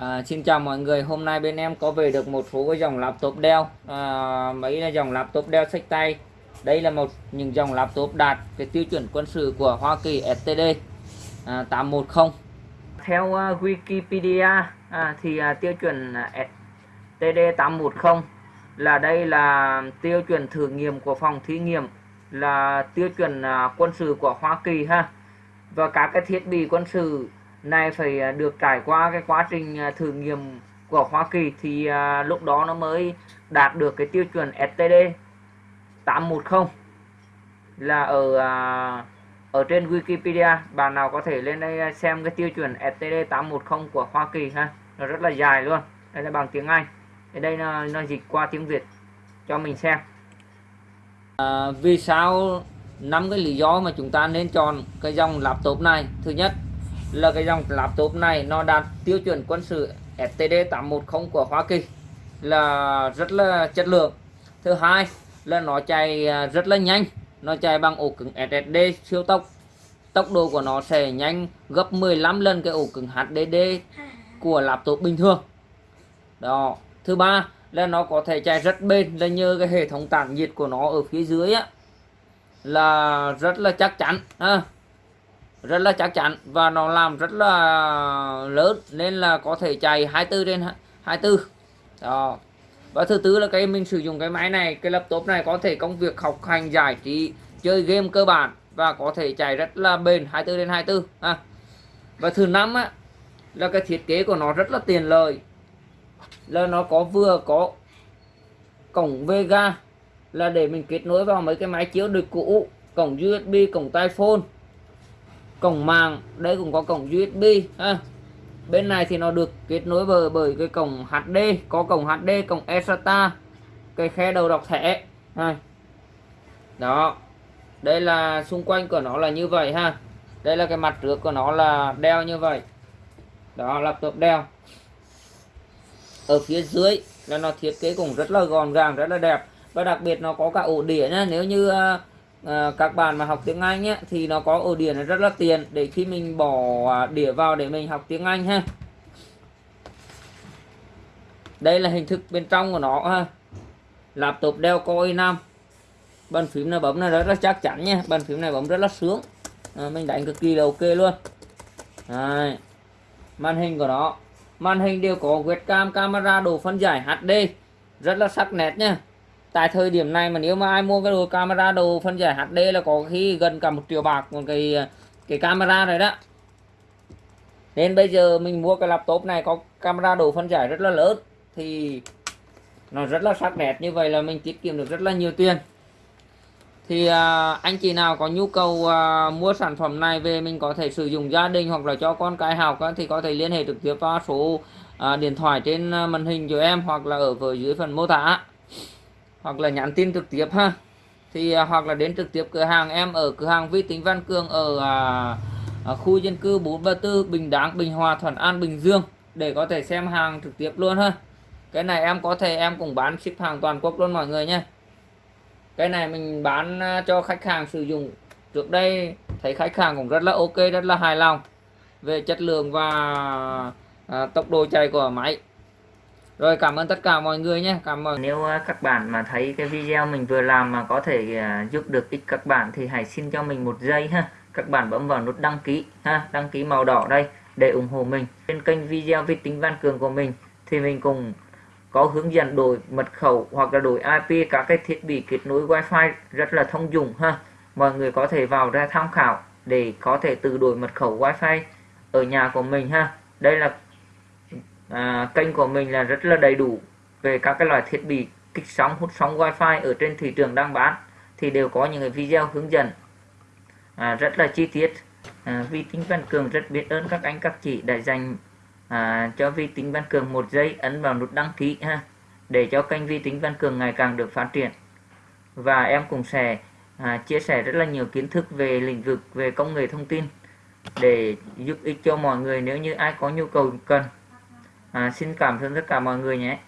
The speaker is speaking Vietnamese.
À, xin chào mọi người, hôm nay bên em có về được một số cái dòng laptop Dell. À, Mấy là dòng laptop Dell sách tay. Đây là một những dòng laptop đạt cái tiêu chuẩn quân sự của Hoa Kỳ STD à, 810 Theo uh, Wikipedia à, thì uh, tiêu chuẩn à, STD 810 là đây là tiêu chuẩn thử nghiệm của phòng thí nghiệm là tiêu chuẩn uh, quân sự của Hoa Kỳ ha. Và các cái thiết bị quân sự này phải à, được trải qua cái quá trình à, thử nghiệm của Hoa Kỳ thì à, lúc đó nó mới đạt được cái tiêu chuẩn STD 810 là ở ở trên Wikipedia. Bạn nào có thể lên đây xem cái tiêu chuẩn STD 810 của Hoa Kỳ ha. Nó rất là dài luôn. Đây là bằng tiếng Anh. Ở đây nó, nó dịch qua tiếng Việt cho mình xem. À, vì sao năm cái lý do mà chúng ta nên chọn cái dòng laptop này? Thứ nhất là cái dòng laptop này, nó đạt tiêu chuẩn quân sự STD 810 của Hoa Kỳ. Là rất là chất lượng. Thứ hai là nó chạy à, rất là nhanh. Nó chạy bằng ổ cứng SSD siêu tốc. Tốc độ của nó sẽ nhanh gấp 15 lần cái ổ cứng HDD của laptop bình thường. Đó. Thứ ba là nó có thể chạy rất bền, là nhờ cái hệ thống tản nhiệt của nó ở phía dưới á. Là rất là chắc chắn, ha rất là chắc chắn và nó làm rất là lớn, nên là có thể chạy 24 trên 24 đó. Và thứ tư là cái mình sử dụng cái máy này, cái laptop này có thể công việc học hành, giải trí, chơi game cơ bản và có thể chạy rất là bền 24 đến 24 ha. và thứ năm á, là cái thiết kế của nó rất là tiền lợi. Là nó có vừa có cổng Vega, là để mình kết nối vào mấy cái máy chiếu được cũ, cổng USB cổng tai phone cổng mạng đây cũng có cổng USB ha. Bên này thì nó được kết nối bởi bởi cái cổng HD có cổng HD cổng eSATA cái khe đầu đọc thẻ ha. đó đây là xung quanh của nó là như vậy ha. Đây là cái mặt trước của nó là đeo như vậy. Đó laptop đeo. Ở phía dưới là nó thiết kế cũng rất là gọn gàng rất là đẹp. Và đặc biệt nó có cả ổ đĩa nhá nếu như uh, à, các bạn mà học tiếng Anh ấy, thì nó có ổ đĩa rất là tiền. Để khi mình bỏ à, đĩa vào để mình học tiếng Anh ha. Đây là hình thức bên trong của nó ha. Laptop đeo coi năm. Bàn phím này bấm này rất là chắc chắn nha. Bàn phím này bấm rất là sướng. À, mình đánh cực kỳ là ok luôn. Đấy. màn hình của nó. Màn hình đều có webcam camera độ phân giải HD rất là sắc nét nha tại thời điểm này mà nếu mà ai mua cái đồ camera đồ phân giải HD là có khi gần cả một triệu bạc một cái cái camera này đó. Nên bây giờ mình mua cái laptop này có camera đồ phân giải rất là lớn thì nó rất là sắc nét như vậy là mình tiết kiệm được rất là nhiều tiền. Thì à, anh chị nào có nhu cầu à, mua sản phẩm này về mình có thể sử dụng gia đình hoặc là cho con cái học á, thì có thể liên hệ trực tiếp vào số à, điện thoại trên à, màn hình của em hoặc là ở phía dưới phần mô tả hoặc là nhắn tin trực tiếp ha. Thì à, hoặc là đến trực tiếp cửa hàng em ở cửa hàng vi tính Văn Cường ở à, à, khu dân cư 434 Bình Đáng Bình Hòa Thuận An Bình Dương để có thể xem hàng trực tiếp luôn ha. Cái này em có thể em cũng bán ship hàng toàn quốc luôn mọi người nhé. Cái này mình bán à, cho khách hàng sử dụng. Trước đây thấy khách hàng cũng rất là ok rất là hài lòng về chất lượng và à, tốc độ chạy của máy rồi, cảm ơn tất cả mọi người nhé. Cảm ơn. Nếu à, các bạn mà thấy cái video mình vừa làm mà có thể à, giúp được ích các bạn thì hãy xin cho mình một giây ha. Các bạn bấm vào nút đăng ký ha. Đăng ký màu đỏ đây để ủng hộ mình. Trên kênh video vi tính văn cường của mình thì mình cùng có hướng dẫn đổi mật khẩu hoặc là đổi IP các cái thiết bị kết nối wifi rất là thông dụng ha. Mọi người có thể vào ra tham khảo để có thể tự đổi mật khẩu wifi ở nhà của mình ha. Đây là à, kênh của mình là rất là đầy đủ về các cái loại thiết bị kích sóng hút sóng wifi ở trên thị trường đang bán thì đều có những cái video hướng dẫn. À, rất là chi tiết. À, vi tính văn cường rất biết ơn các anh các chị đã dành à, cho vi tính văn cường một giây ấn vào nút đăng ký ha để cho kênh vi tính văn cường ngày càng được phát triển. Và em cũng sẽ à, chia sẻ rất là nhiều kiến thức về lĩnh vực về công nghệ thông tin để giúp ích cho mọi người nếu như ai có nhu cầu cần à, xin cảm ơn tất cả mọi người nhé.